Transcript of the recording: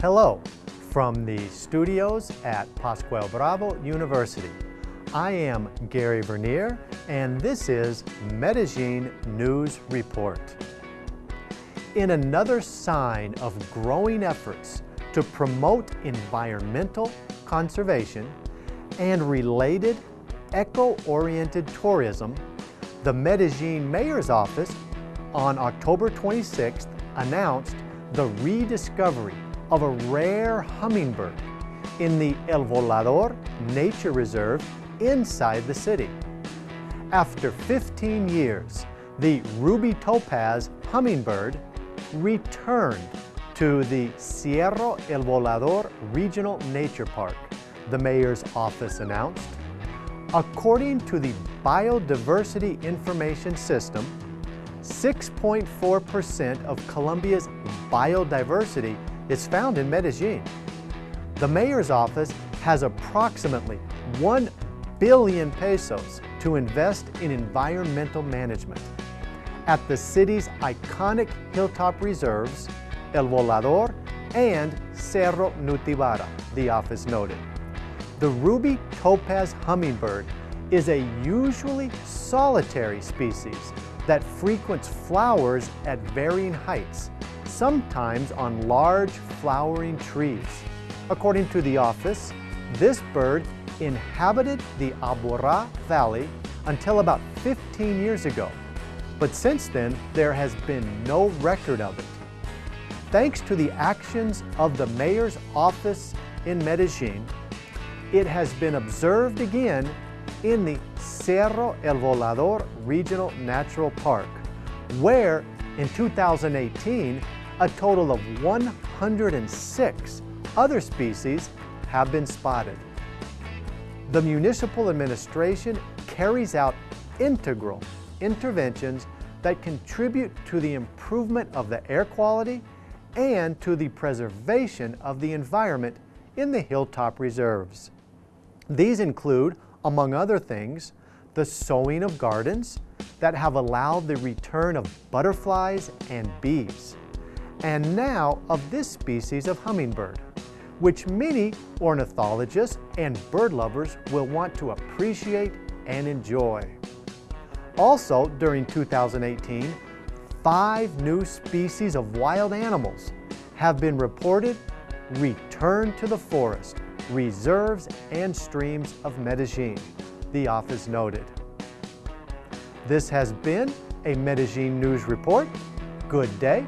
Hello from the studios at Pascual Bravo University. I am Gary Vernier and this is Medellin News Report. In another sign of growing efforts to promote environmental conservation and related eco-oriented tourism, the Medellin Mayor's Office on October 26th announced the rediscovery of a rare hummingbird in the El Volador Nature Reserve inside the city. After 15 years, the ruby topaz hummingbird returned to the Cerro El Volador Regional Nature Park, the mayor's office announced. According to the Biodiversity Information System, 6.4% of Colombia's biodiversity is found in Medellin. The mayor's office has approximately 1 billion pesos to invest in environmental management. At the city's iconic hilltop reserves, El Volador and Cerro Nutibara, the office noted. The ruby topaz hummingbird is a usually solitary species that frequents flowers at varying heights, sometimes on large flowering trees. According to the office, this bird inhabited the Aburrá Valley until about 15 years ago, but since then there has been no record of it. Thanks to the actions of the mayor's office in Medellin, it has been observed again in the Cerro El Volador Regional Natural Park, where in 2018, a total of 106 other species have been spotted. The municipal administration carries out integral interventions that contribute to the improvement of the air quality and to the preservation of the environment in the hilltop reserves. These include, among other things, the sowing of gardens that have allowed the return of butterflies and bees, and now of this species of hummingbird, which many ornithologists and bird lovers will want to appreciate and enjoy. Also, during 2018, five new species of wild animals have been reported returned to the forest, reserves, and streams of Medellin, the office noted. This has been a Medellin News Report. Good day